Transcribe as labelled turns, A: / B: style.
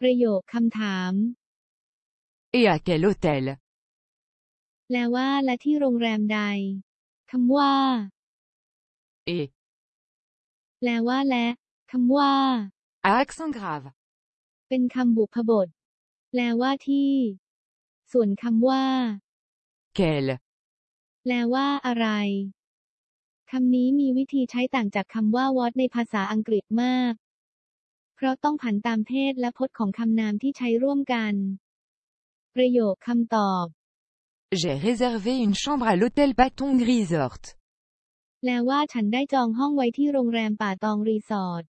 A: ประโยคคำถาม
B: Et à quel hôtel
A: แปลว่าและที่โรงแรมใดคำว่า
B: Et
A: แปลว่าและคำว่า
B: à accent grave.
A: เป็นคำบุพบท แปลว่าที่ ส่วนคำว่า
B: Quel
A: แปลว่าอะไรคำนี้มีวิธีใช้ต่างจากคำว่า what ในภาษาอังกฤษมาก เพราะต้องผันตามเพศและพจน์ของคำนามที่ใช้ร่วมกัน ประโยคคำตอบ
B: J'ai réservé une chambre à l'hôtel Patong Resort.
A: แปลว่าฉันได้จองห้องไว้ที่โรงแรมป่าตองรีสอร์ท